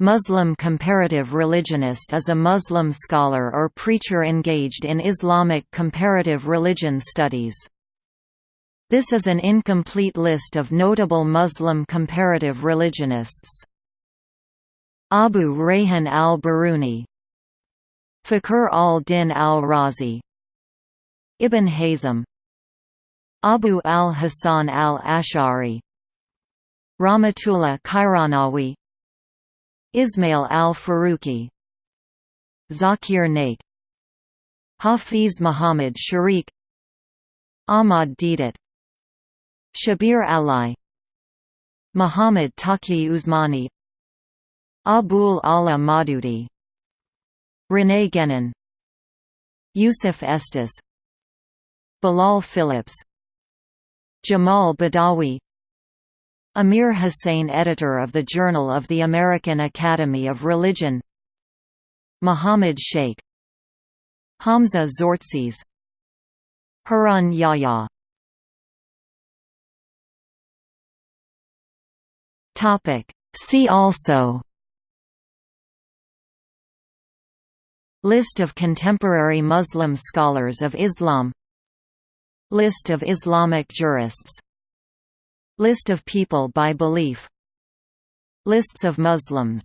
Muslim comparative religionist is a Muslim scholar or preacher engaged in Islamic comparative religion studies. This is an incomplete list of notable Muslim comparative religionists. Abu Rayhan al-Biruni Fakhr al-Din al-Razi Ibn Hazm Abu al-Hasan al-Ash'ari Rahmatullah Kairanawi Ismail al-Faruqi Zakir Naik Hafiz Muhammad Sharik Ahmad Deedat Shabir Ali Muhammad Taqi Usmani Abul Ala Maududi René Guénon Yusuf Estes Bilal Phillips Jamal Badawi Amir Hussain editor of the Journal of the American Academy of Religion. Muhammad Sheikh. Hamza Tzortzis. Harun Yahya. See also. List of contemporary Muslim scholars of Islam. List of Islamic jurists List of people by belief. Lists of Muslims